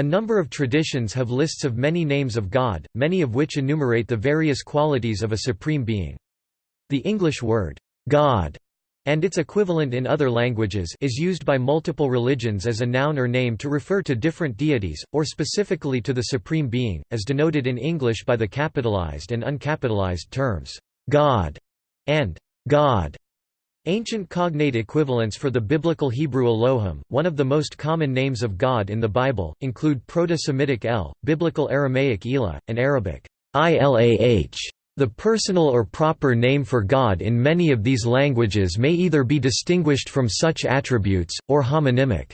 A number of traditions have lists of many names of God, many of which enumerate the various qualities of a supreme being. The English word, God, and its equivalent in other languages is used by multiple religions as a noun or name to refer to different deities, or specifically to the Supreme Being, as denoted in English by the capitalized and uncapitalized terms, God and God. Ancient cognate equivalents for the biblical Hebrew Elohim, one of the most common names of God in the Bible, include Proto-Semitic El, Biblical Aramaic Elah, and Arabic Ilah. The personal or proper name for God in many of these languages may either be distinguished from such attributes, or homonymic.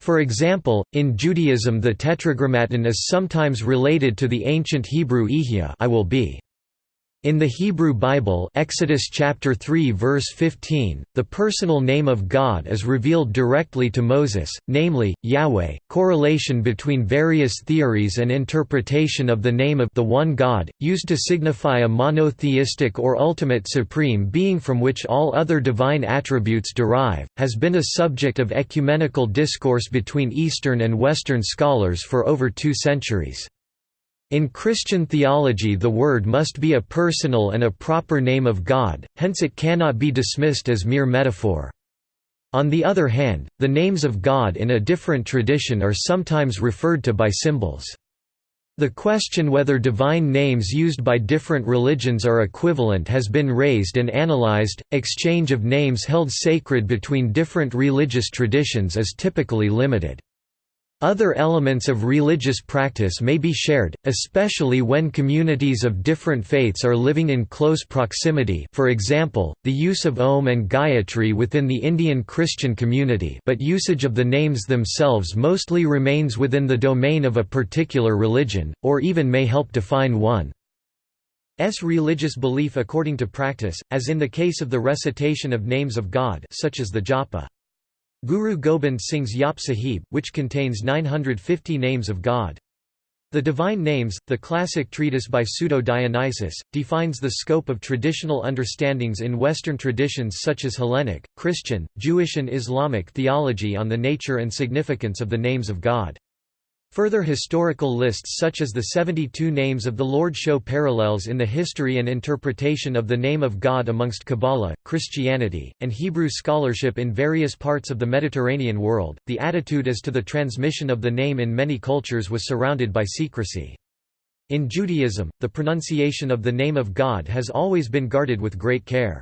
For example, in Judaism the Tetragrammaton is sometimes related to the ancient Hebrew Ehyeh I will be. In the Hebrew Bible Exodus chapter 3 verse 15, the personal name of God is revealed directly to Moses, namely, Yahweh. Correlation between various theories and interpretation of the name of the one God, used to signify a monotheistic or ultimate supreme being from which all other divine attributes derive, has been a subject of ecumenical discourse between Eastern and Western scholars for over two centuries. In Christian theology the word must be a personal and a proper name of God, hence it cannot be dismissed as mere metaphor. On the other hand, the names of God in a different tradition are sometimes referred to by symbols. The question whether divine names used by different religions are equivalent has been raised and analyzed. Exchange of names held sacred between different religious traditions is typically limited. Other elements of religious practice may be shared, especially when communities of different faiths are living in close proximity for example, the use of Om and Gayatri within the Indian Christian community but usage of the names themselves mostly remains within the domain of a particular religion, or even may help define one. S religious belief according to practice, as in the case of the recitation of names of God such as the japa. Guru Gobind Singh's Jap Sahib, which contains 950 names of God. The Divine Names, the classic treatise by Pseudo-Dionysius, defines the scope of traditional understandings in Western traditions such as Hellenic, Christian, Jewish and Islamic theology on the nature and significance of the names of God. Further historical lists such as the 72 names of the Lord show parallels in the history and interpretation of the name of God amongst Kabbalah, Christianity, and Hebrew scholarship in various parts of the Mediterranean world. The attitude as to the transmission of the name in many cultures was surrounded by secrecy. In Judaism, the pronunciation of the name of God has always been guarded with great care.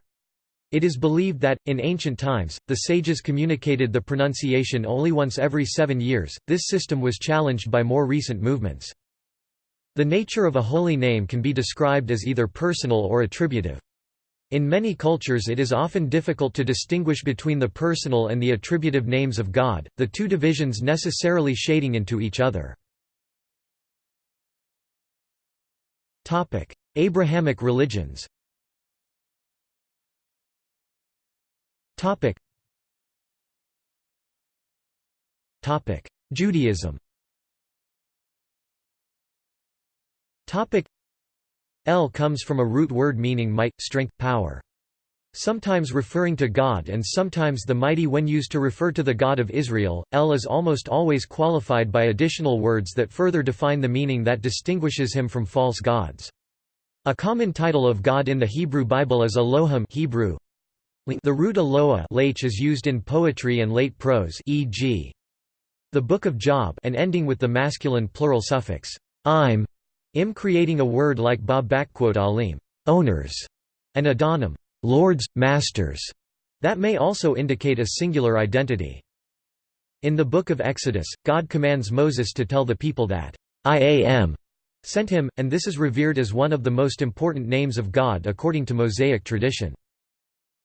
It is believed that, in ancient times, the sages communicated the pronunciation only once every seven years. This system was challenged by more recent movements. The nature of a holy name can be described as either personal or attributive. In many cultures it is often difficult to distinguish between the personal and the attributive names of God, the two divisions necessarily shading into each other. Abrahamic religions Topic. Topic: Judaism. Topic: El comes from a root word meaning might, strength, power. Sometimes referring to God and sometimes the mighty when used to refer to the God of Israel, El is almost always qualified by additional words that further define the meaning that distinguishes him from false gods. A common title of God in the Hebrew Bible is Elohim Hebrew, the root eloah is used in poetry and late prose e.g. the Book of Job and ending with the masculine plural suffix im, im creating a word like ba alim owners, and adonim lords, masters, that may also indicate a singular identity. In the Book of Exodus, God commands Moses to tell the people that I am sent him, and this is revered as one of the most important names of God according to Mosaic tradition.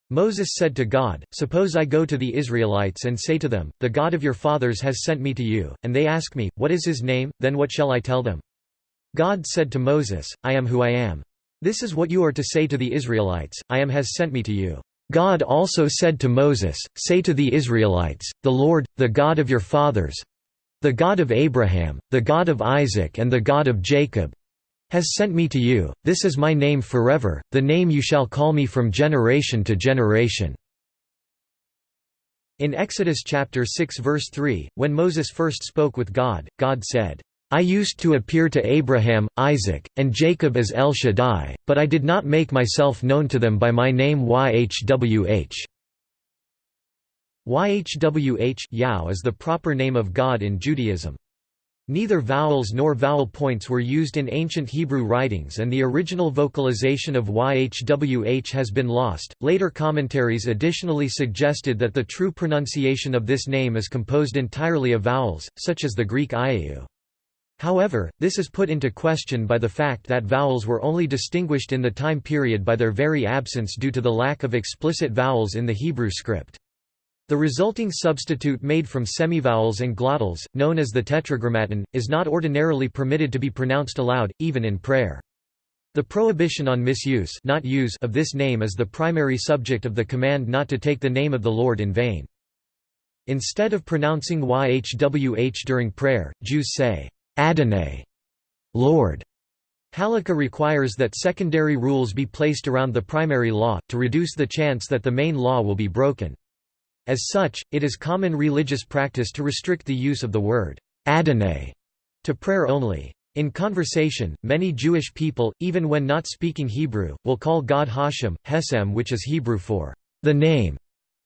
Moses said to God, Suppose I go to the Israelites and say to them, The God of your fathers has sent me to you, and they ask me, What is his name, then what shall I tell them? God said to Moses, I am who I am. This is what you are to say to the Israelites, I am has sent me to you. God also said to Moses, Say to the Israelites, The Lord, the God of your fathers, the God of Abraham, the God of Isaac and the God of Jacob, has sent me to you, this is my name forever, the name you shall call me from generation to generation." In Exodus chapter 6 verse 3, when Moses first spoke with God, God said, I used to appear to Abraham, Isaac, and Jacob as El Shaddai, but I did not make myself known to them by my name YHWH. YHWH Yahw is the proper name of God in Judaism. Neither vowels nor vowel points were used in ancient Hebrew writings and the original vocalization of YHWH has been lost. Later commentaries additionally suggested that the true pronunciation of this name is composed entirely of vowels, such as the Greek iau. However, this is put into question by the fact that vowels were only distinguished in the time period by their very absence due to the lack of explicit vowels in the Hebrew script. The resulting substitute made from semivowels and glottals, known as the tetragrammaton, is not ordinarily permitted to be pronounced aloud, even in prayer. The prohibition on misuse not use of this name is the primary subject of the command not to take the name of the Lord in vain. Instead of pronouncing YHWH during prayer, Jews say, Adonai, Lord. Halakha requires that secondary rules be placed around the primary law, to reduce the chance that the main law will be broken. As such, it is common religious practice to restrict the use of the word Adonai to prayer only. In conversation, many Jewish people, even when not speaking Hebrew, will call God Hashem, Hesem which is Hebrew for the name.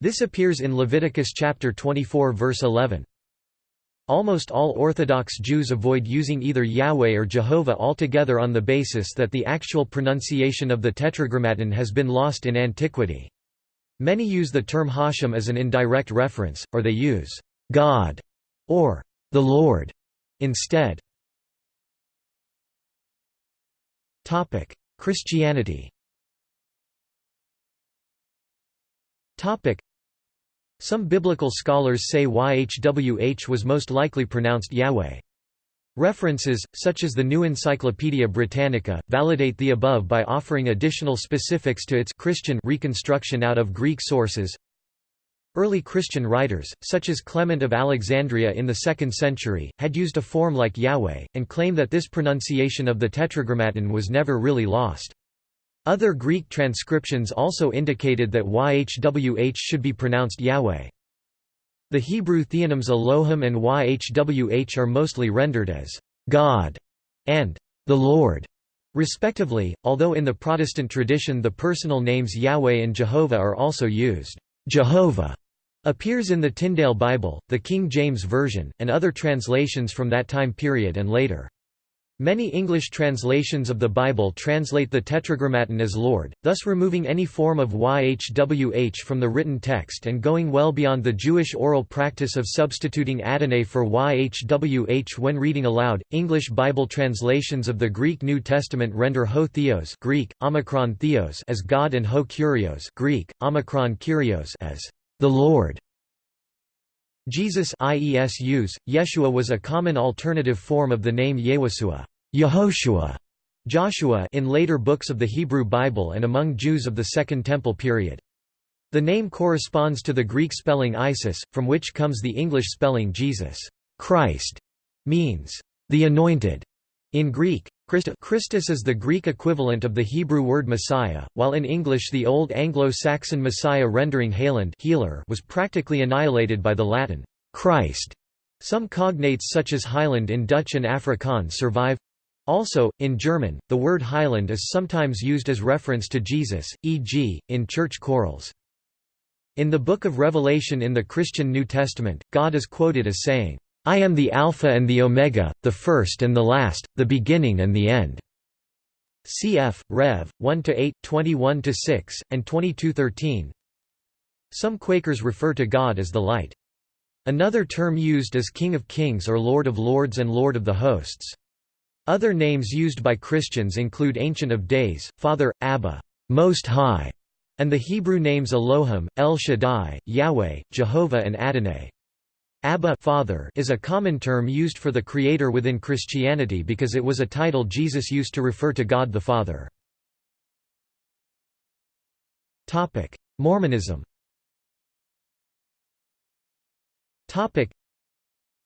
This appears in Leviticus chapter 24 verse 11. Almost all Orthodox Jews avoid using either Yahweh or Jehovah altogether on the basis that the actual pronunciation of the Tetragrammaton has been lost in antiquity. Many use the term Hashem as an indirect reference, or they use God or the Lord instead. Topic: Christianity. Topic: Some biblical scholars say YHWH was most likely pronounced Yahweh. References, such as the New Encyclopaedia Britannica, validate the above by offering additional specifics to its Christian reconstruction out of Greek sources. Early Christian writers, such as Clement of Alexandria in the 2nd century, had used a form like Yahweh, and claim that this pronunciation of the Tetragrammaton was never really lost. Other Greek transcriptions also indicated that YHWH should be pronounced Yahweh. The Hebrew theonyms Elohim and Yhwh are mostly rendered as God and the Lord, respectively, although in the Protestant tradition the personal names Yahweh and Jehovah are also used. Jehovah appears in the Tyndale Bible, the King James Version, and other translations from that time period and later. Many English translations of the Bible translate the Tetragrammaton as Lord, thus removing any form of YHWH from the written text and going well beyond the Jewish oral practice of substituting Adonai for YHWH when reading aloud. English Bible translations of the Greek New Testament render Ho Theos Greek, Omicron Theos as God and Ho Kurios Greek, Omicron Kyrios as the Lord. Jesus IESUs, Yeshua was a common alternative form of the name Yehoshua. Yehoshua Joshua in later books of the Hebrew Bible and among Jews of the Second Temple period. The name corresponds to the Greek spelling Isis, from which comes the English spelling Jesus. Christ means the anointed in Greek. Christus is the Greek equivalent of the Hebrew word Messiah, while in English the Old Anglo-Saxon Messiah rendering Hæland healer was practically annihilated by the Latin Christ. Some cognates such as Heiland in Dutch and Afrikaans survive. Also, in German, the word Heiland is sometimes used as reference to Jesus, e.g., in church chorals. In the Book of Revelation in the Christian New Testament, God is quoted as saying, I am the Alpha and the Omega, the first and the last, the beginning and the end. Cf. Rev. 1–8, 21–6, and 22–13 Some Quakers refer to God as the Light. Another term used is King of Kings or Lord of Lords and Lord of the Hosts. Other names used by Christians include Ancient of Days, Father, Abba, Most High, and the Hebrew names Elohim, El Shaddai, Yahweh, Jehovah and Adonai. Abba Father is a common term used for the Creator within Christianity because it was a title Jesus used to refer to God the Father. Mormonism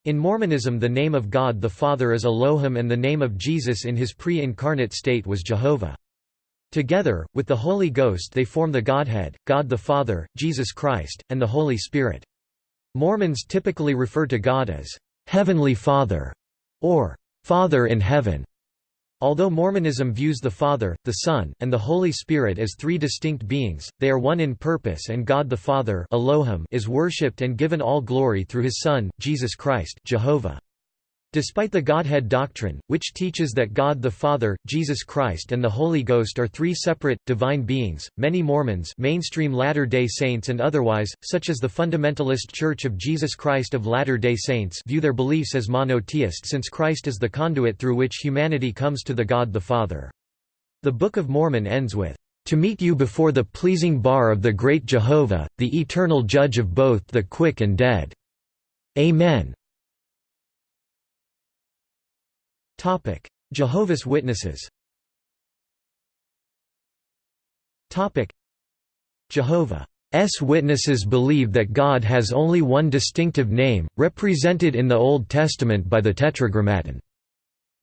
in Mormonism the name of God the Father is Elohim and the name of Jesus in his pre-incarnate state was Jehovah. Together, with the Holy Ghost they form the Godhead, God the Father, Jesus Christ, and the Holy Spirit. Mormons typically refer to God as Heavenly Father or Father in Heaven. Although Mormonism views the Father, the Son, and the Holy Spirit as three distinct beings, they are one in purpose and God the Father Elohim is worshipped and given all glory through his Son, Jesus Christ Jehovah. Despite the Godhead doctrine, which teaches that God the Father, Jesus Christ and the Holy Ghost are three separate, divine beings, many Mormons mainstream Latter-day Saints and otherwise, such as the Fundamentalist Church of Jesus Christ of Latter-day Saints view their beliefs as monotheist since Christ is the conduit through which humanity comes to the God the Father. The Book of Mormon ends with, "...to meet you before the pleasing bar of the great Jehovah, the eternal judge of both the quick and dead. Amen." Topic: Jehovah's Witnesses. Topic: Jehovah's Witnesses believe that God has only one distinctive name, represented in the Old Testament by the Tetragrammaton.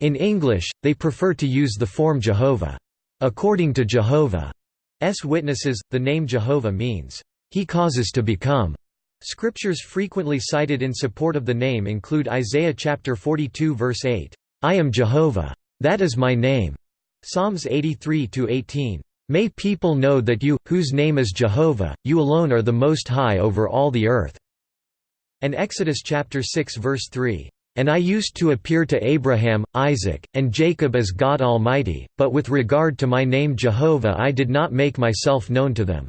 In English, they prefer to use the form Jehovah. According to Jehovah's Witnesses, the name Jehovah means, "...he causes to become." Scriptures frequently cited in support of the name include Isaiah chapter 42 verse 8, I am Jehovah. That is my name. Psalms 83–18. May people know that you, whose name is Jehovah, you alone are the Most High over all the earth." And Exodus chapter 6 verse 3. And I used to appear to Abraham, Isaac, and Jacob as God Almighty, but with regard to my name Jehovah I did not make myself known to them.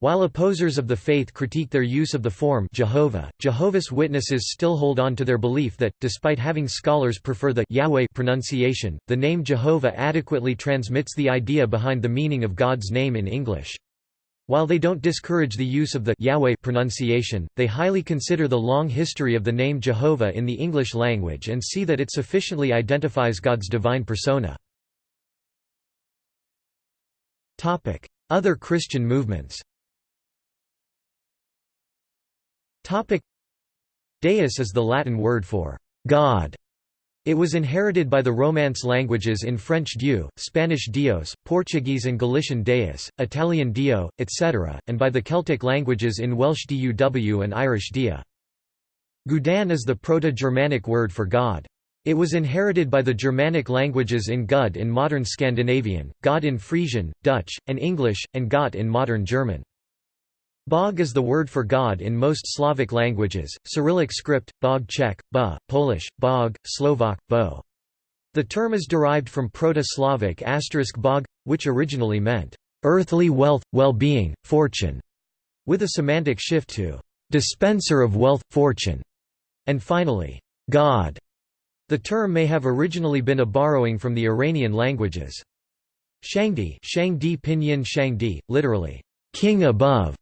While opposers of the faith critique their use of the form Jehovah, Jehovah's Witnesses still hold on to their belief that, despite having scholars prefer the Yahweh pronunciation, the name Jehovah adequately transmits the idea behind the meaning of God's name in English. While they don't discourage the use of the Yahweh pronunciation, they highly consider the long history of the name Jehovah in the English language and see that it sufficiently identifies God's divine persona. Other Christian movements Deus is the Latin word for God. It was inherited by the Romance languages in French Dieu, Spanish Dios, Portuguese and Galician Deus, Italian Dio, etc., and by the Celtic languages in Welsh Duw and Irish Dia. Gudan is the Proto-Germanic word for God. It was inherited by the Germanic languages in Gud in modern Scandinavian, God in Frisian, Dutch, and English, and Gott in modern German. Bog is the word for God in most Slavic languages, Cyrillic script, Bog Czech, Ba, Polish, Bog, Slovak, Bo. The term is derived from Proto-Slavic bog, which originally meant, "...earthly wealth, well-being, fortune", with a semantic shift to, "...dispenser of wealth, fortune", and finally, "...God". The term may have originally been a borrowing from the Iranian languages. Shangdi, Shangdi Pinyin Shangdi, literally, "...king above",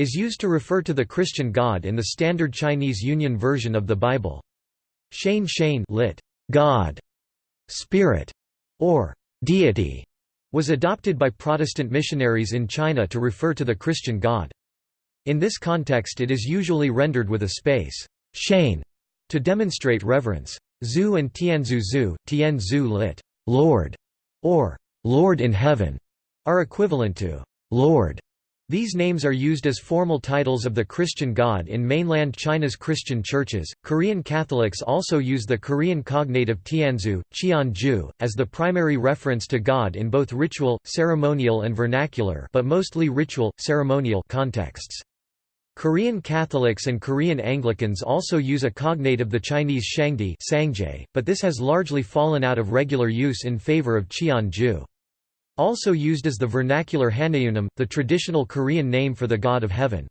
is used to refer to the Christian God in the standard Chinese Union version of the Bible. Shen Shen lit. God, Spirit, or deity, was adopted by Protestant missionaries in China to refer to the Christian God. In this context it is usually rendered with a space, Shen, to demonstrate reverence. Zhu and Tianzu Zhu, Tianzu lit. Lord, or Lord in heaven, are equivalent to Lord these names are used as formal titles of the Christian God in mainland China's Christian churches. Korean Catholics also use the Korean cognate of Tianzu, Cheonju, as the primary reference to God in both ritual, ceremonial, and vernacular, but mostly ritual, ceremonial contexts. Korean Catholics and Korean Anglicans also use a cognate of the Chinese Shangdi, but this has largely fallen out of regular use in favor of Cheonju. Also used as the vernacular Haneunim, the traditional Korean name for the god of heaven.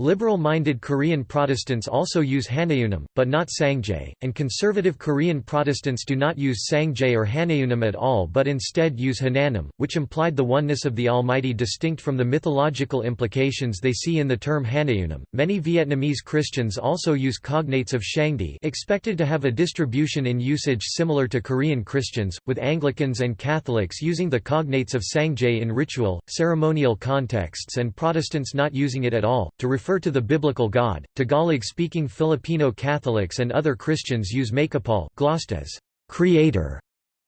Liberal-minded Korean Protestants also use Haneunim, but not Sangjae, and conservative Korean Protestants do not use Sangjae or Haneunim at all but instead use Hananim, which implied the oneness of the Almighty distinct from the mythological implications they see in the term Haneunim. Many Vietnamese Christians also use cognates of Shangdi expected to have a distribution in usage similar to Korean Christians, with Anglicans and Catholics using the cognates of Sangjae in ritual, ceremonial contexts and Protestants not using it at all, to refer refer to the biblical God. Tagalog-speaking Filipino Catholics and other Christians use Maykapal as creator,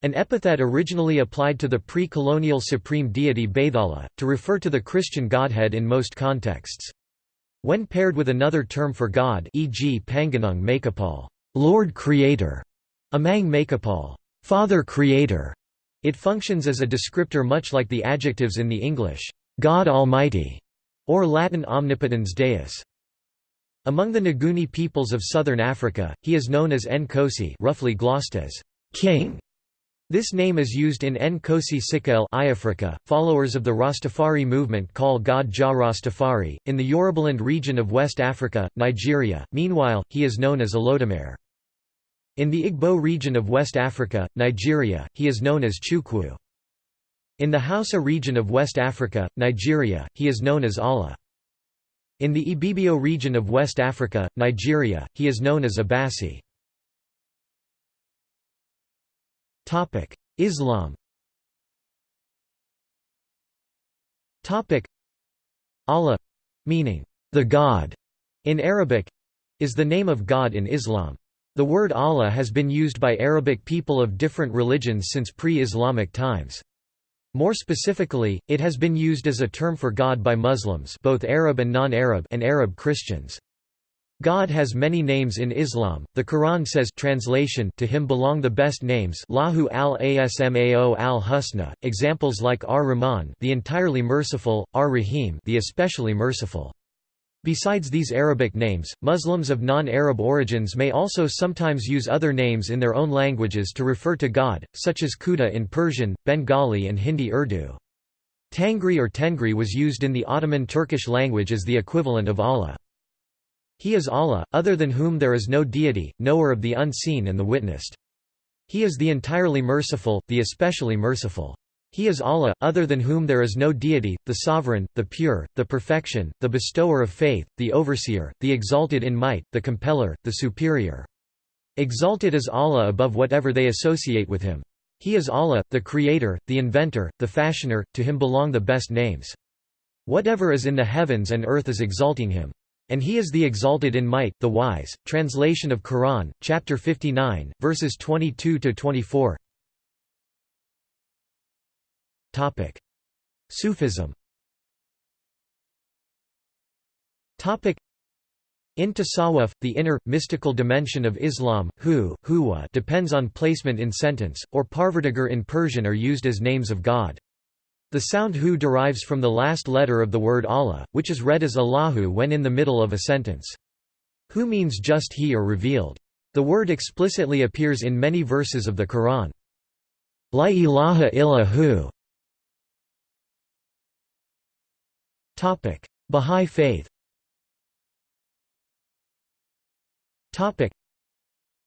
an epithet originally applied to the pre-colonial supreme deity Bathala, to refer to the Christian Godhead in most contexts. When paired with another term for God e.g. Panginoong Maykapal, Lord Creator, Amang Maykapal, Father Creator, it functions as a descriptor much like the adjectives in the English, God Almighty, or Latin omnipotens deus. Among the Nguni peoples of southern Africa, he is known as Nkosi roughly glossed as king. This name is used in Nkosi Sikel Africa. Followers of the Rastafari movement call God Jah Rastafari. In the Yorubaland region of West Africa, Nigeria, meanwhile, he is known as Olodumare. In the Igbo region of West Africa, Nigeria, he is known as Chukwu. In the Hausa region of West Africa, Nigeria, he is known as Allah. In the Ibibio region of West Africa, Nigeria, he is known as Abasi. Islam Allah meaning the God in Arabic is the name of God in Islam. The word Allah has been used by Arabic people of different religions since pre-Islamic times. More specifically, it has been used as a term for God by Muslims both Arab and non-Arab and Arab Christians. God has many names in Islam. The Quran says translation to him belong the best names Lahu al-Asmao al-Husna. Examples like Ar-Rahman, the entirely merciful, Ar-Rahim, the especially merciful. Besides these Arabic names, Muslims of non-Arab origins may also sometimes use other names in their own languages to refer to God, such as Khuda in Persian, Bengali and Hindi Urdu. Tangri or Tengri was used in the Ottoman Turkish language as the equivalent of Allah. He is Allah, other than whom there is no deity, knower of the unseen and the witnessed. He is the entirely merciful, the especially merciful. He is Allah, other than whom there is no deity, the sovereign, the pure, the perfection, the bestower of faith, the overseer, the exalted in might, the compeller, the superior. Exalted is Allah above whatever they associate with him. He is Allah, the creator, the inventor, the fashioner, to him belong the best names. Whatever is in the heavens and earth is exalting him. And he is the exalted in might, the wise. Translation of Quran, chapter 59, verses 22 to 24. Topic: Sufism. Topic: in Tasawwuf, the inner, mystical dimension of Islam, hu, huwa depends on placement in sentence, or parvardigar in Persian are used as names of God. The sound hu derives from the last letter of the word Allah, which is read as Allahu when in the middle of a sentence. Hu means just he or revealed. The word explicitly appears in many verses of the Quran. La ilaha illa hu Bahá'í faith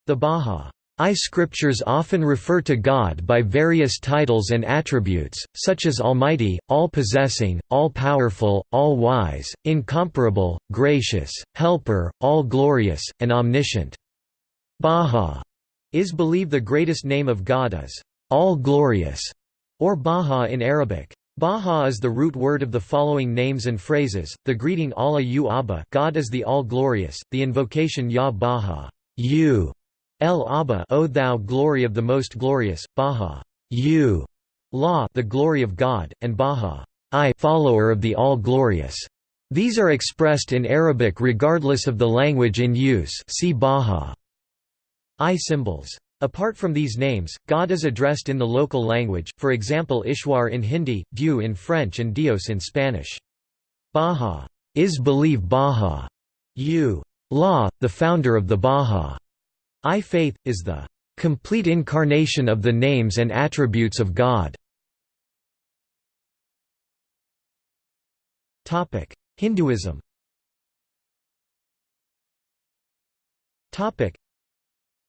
The Bahá'í scriptures often refer to God by various titles and attributes, such as Almighty, All-Possessing, All-Powerful, All-Wise, Incomparable, Gracious, Helper, All-Glorious, and Omniscient. Baha is believed the greatest name of God is All-Glorious, or Baha in Arabic. Baha is the root word of the following names and phrases, the greeting Alláh-u-Abhá God is the All-Glorious, the invocation Ya Baha you, El Abba O Thou Glory of the Most Glorious, Baha you, La the Glory of God, and Baha I follower of the All-Glorious. These are expressed in Arabic regardless of the language in use see Baha I symbols. Apart from these names, God is addressed in the local language, for example Ishwar in Hindi, Dieu in French and Dios in Spanish. Baha is believe Baha. You. La, the founder of the Baha. I faith, is the complete incarnation of the names and attributes of God. Hinduism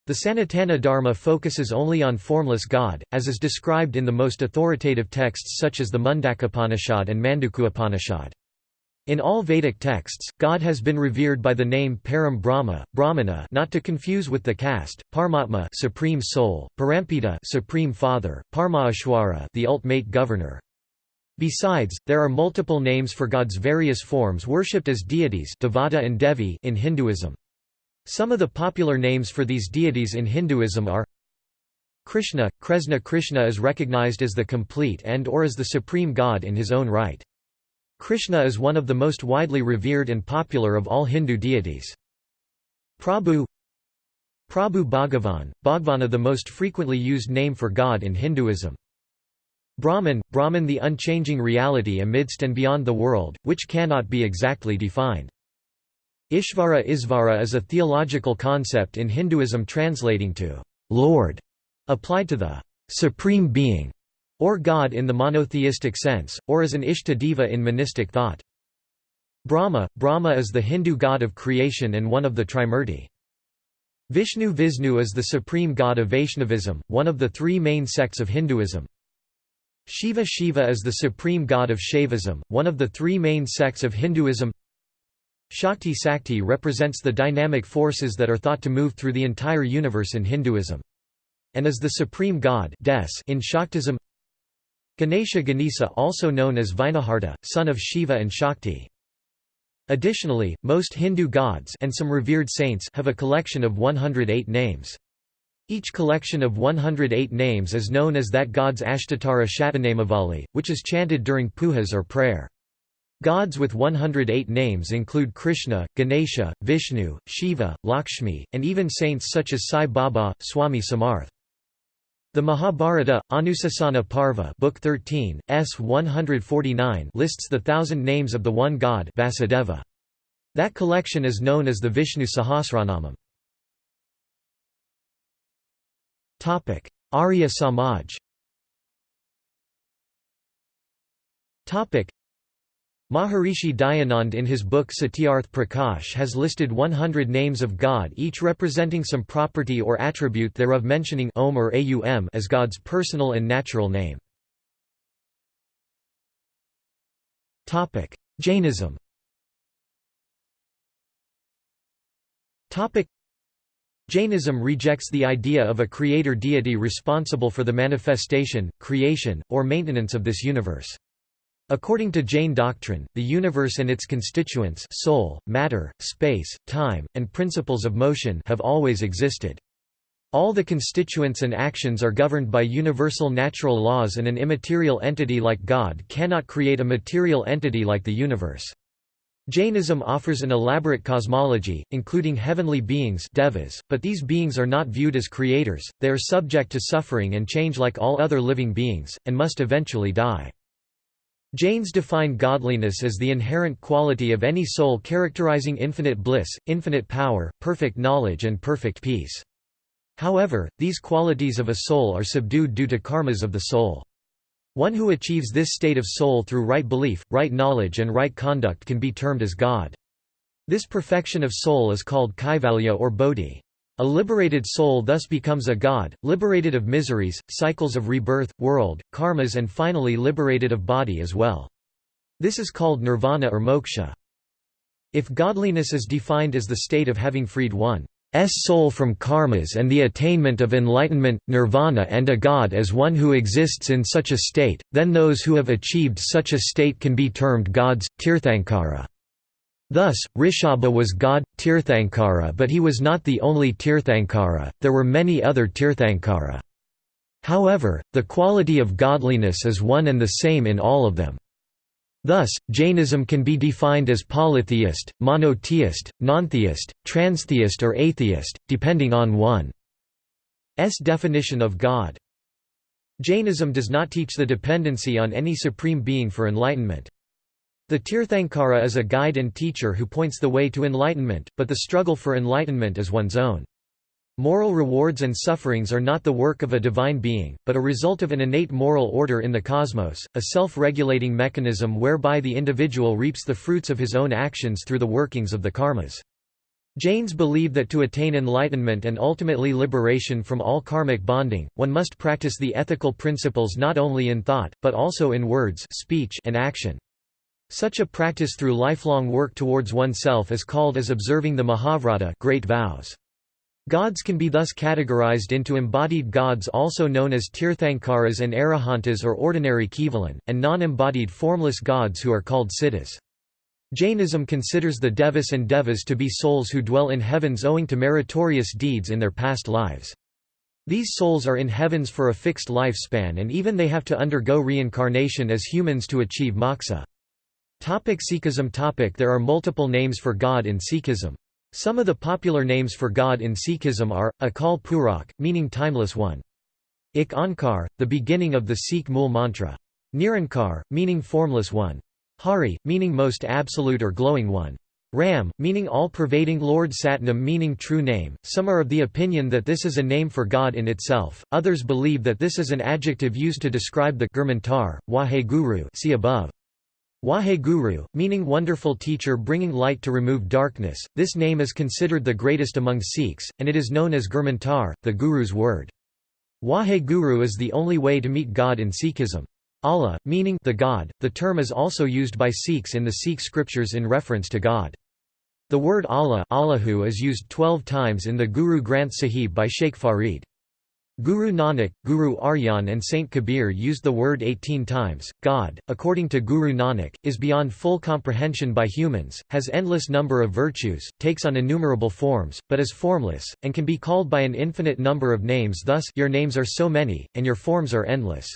the Sanatana Dharma focuses only on formless God, as is described in the most authoritative texts such as the Mundaka-Upanishad and Mandukya-Upanishad. In all Vedic texts, God has been revered by the name Param Brahma, Brahmana not to confuse with the caste, Paramatma Supreme Soul, Parampita Supreme Father, Parameshwara the ultimate governor. Besides, there are multiple names for God's various forms worshipped as deities Devata and Devi in Hinduism. Some of the popular names for these deities in Hinduism are Krishna – Kresna Krishna is recognized as the complete and or as the supreme god in his own right. Krishna is one of the most widely revered and popular of all Hindu deities. Prabhu Prabhu Bhagavan, Bhagavana the most frequently used name for God in Hinduism. Brahman, Brahman the unchanging reality amidst and beyond the world, which cannot be exactly defined. Ishvara Isvara is a theological concept in Hinduism translating to Lord, applied to the Supreme Being, or God in the monotheistic sense, or as an Ishtadeva in monistic thought. Brahma, Brahma is the Hindu god of creation and one of the Trimurti. Vishnu Vishnu is the supreme god of Vaishnavism, one of the three main sects of Hinduism. Shiva Shiva is the supreme god of Shaivism, one of the three main sects of Hinduism. Shakti Sakti represents the dynamic forces that are thought to move through the entire universe in Hinduism. And is the supreme god in Shaktism. Ganesha Ganesa also known as Vighnaharta, son of Shiva and Shakti. Additionally, most Hindu gods and some revered saints have a collection of 108 names. Each collection of 108 names is known as that god's Ashtottara Shatanamavali, which is chanted during pujas or prayer. Gods with 108 names include Krishna, Ganesha, Vishnu, Shiva, Lakshmi, and even saints such as Sai Baba, Swami Samarth. The Mahabharata, Anusasana Parva Book 13, S 149 lists the thousand names of the one god Vasudeva. That collection is known as the Vishnu Sahasranamam. Arya Samaj Maharishi Dayanand in his book Satyarth Prakash has listed 100 names of God each representing some property or attribute thereof mentioning Om or Aum as God's personal and natural name. Jainism Jainism rejects the idea of a creator deity responsible for the manifestation, creation, or maintenance of this universe. According to Jain doctrine, the universe and its constituents soul, matter, space, time, and principles of motion have always existed. All the constituents and actions are governed by universal natural laws and an immaterial entity like God cannot create a material entity like the universe. Jainism offers an elaborate cosmology, including heavenly beings devas, but these beings are not viewed as creators, they are subject to suffering and change like all other living beings, and must eventually die. Jains define godliness as the inherent quality of any soul characterizing infinite bliss, infinite power, perfect knowledge and perfect peace. However, these qualities of a soul are subdued due to karmas of the soul. One who achieves this state of soul through right belief, right knowledge and right conduct can be termed as God. This perfection of soul is called kaivalya or bodhi. A liberated soul thus becomes a god, liberated of miseries, cycles of rebirth, world, karmas and finally liberated of body as well. This is called nirvana or moksha. If godliness is defined as the state of having freed one S soul from karmas and the attainment of enlightenment, nirvana and a god as one who exists in such a state, then those who have achieved such a state can be termed gods, Tirthankara. Thus, Rishabha was god, Tirthankara but he was not the only Tirthankara, there were many other Tirthankara. However, the quality of godliness is one and the same in all of them. Thus, Jainism can be defined as polytheist, monotheist, nontheist, transtheist or atheist, depending on one's definition of God. Jainism does not teach the dependency on any supreme being for enlightenment. The Tirthankara is a guide and teacher who points the way to enlightenment, but the struggle for enlightenment is one's own. Moral rewards and sufferings are not the work of a divine being, but a result of an innate moral order in the cosmos, a self-regulating mechanism whereby the individual reaps the fruits of his own actions through the workings of the karmas. Jains believe that to attain enlightenment and ultimately liberation from all karmic bonding, one must practice the ethical principles not only in thought, but also in words speech and action. Such a practice through lifelong work towards oneself is called as observing the Mahavrata great vows. Gods can be thus categorized into embodied gods also known as Tirthankaras and Arahantas or ordinary Kevalan, and non-embodied formless gods who are called Siddhas. Jainism considers the Devas and Devas to be souls who dwell in heavens owing to meritorious deeds in their past lives. These souls are in heavens for a fixed lifespan and even they have to undergo reincarnation as humans to achieve moksha. Topic Sikhism topic There are multiple names for God in Sikhism. Some of the popular names for God in Sikhism are, Akal Purakh, meaning timeless one. Ik Onkar, the beginning of the Sikh Mool mantra. Nirankar, meaning formless one. Hari, meaning most absolute or glowing one. Ram, meaning all-pervading Lord Satnam meaning true name. Some are of the opinion that this is a name for God in itself, others believe that this is an adjective used to describe the Gurmantar, Wahe Guru see above. Wahe Guru, meaning wonderful teacher bringing light to remove darkness, this name is considered the greatest among Sikhs, and it is known as Gurmantar, the Guru's word. Wahe Guru is the only way to meet God in Sikhism. Allah, meaning the God, the term is also used by Sikhs in the Sikh scriptures in reference to God. The word Allah Allahu is used 12 times in the Guru Granth Sahib by Sheikh Farid. Guru Nanak, Guru Arjan and Saint Kabir used the word 18 times. God, according to Guru Nanak, is beyond full comprehension by humans, has endless number of virtues, takes on innumerable forms, but is formless, and can be called by an infinite number of names thus your names are so many, and your forms are endless.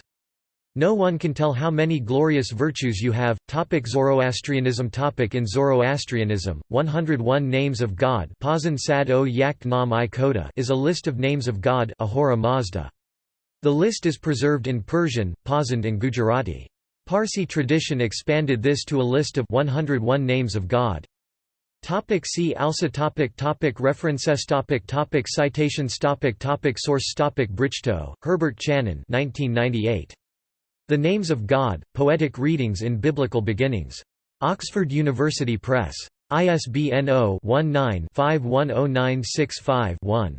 No one can tell how many glorious virtues you have. Topic Zoroastrianism Topic In Zoroastrianism, 101 names of God is a list of names of God Ahura Mazda. The list is preserved in Persian, Pazand and Gujarati. Parsi tradition expanded this to a list of 101 names of God. Topic see also topic topic References topic topic Citations topic topic Source topic Brichto, Herbert Channon 1998. The Names of God, Poetic Readings in Biblical Beginnings. Oxford University Press. ISBN 0-19-510965-1.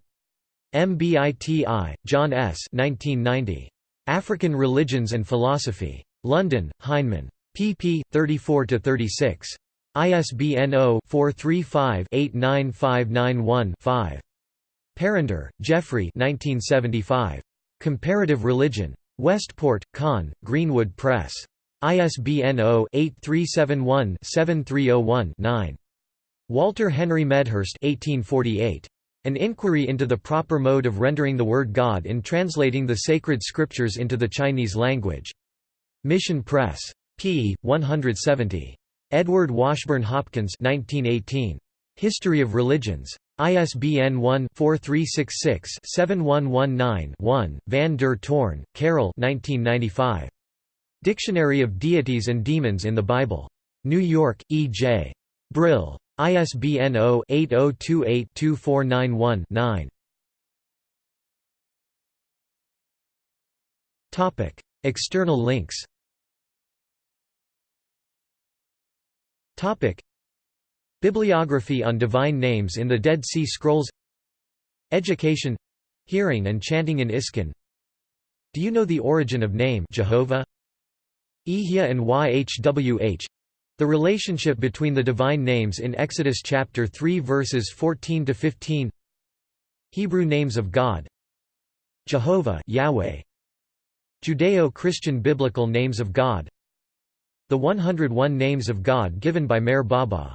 MBITI, John S. 1990. African Religions and Philosophy. London, Heinemann. pp. 34–36. ISBN 0-435-89591-5. Parrinder, Geoffrey 1975. Comparative Religion. Westport, Conn, Greenwood Press. ISBN 0-8371-7301-9. Walter Henry Medhurst 1848. An Inquiry into the Proper Mode of Rendering the Word God in Translating the Sacred Scriptures into the Chinese Language. Mission Press. p. 170. Edward Washburn Hopkins 1918. History of Religions. ISBN 1-4366-7119-1, Van der Toorn, Karel Dictionary of Deities and Demons in the Bible. New York, E. J. Brill. ISBN 0-8028-2491-9. External links Bibliography on divine names in the Dead Sea Scrolls Education Hearing and chanting in ISKCON Do you know the origin of name Jehovah? Ehyeh and Yhwh the relationship between the divine names in Exodus chapter 3 verses 14 to 15 Hebrew names of God. Jehovah Yahweh. Judeo-Christian biblical names of God. The 101 names of God given by Meher Baba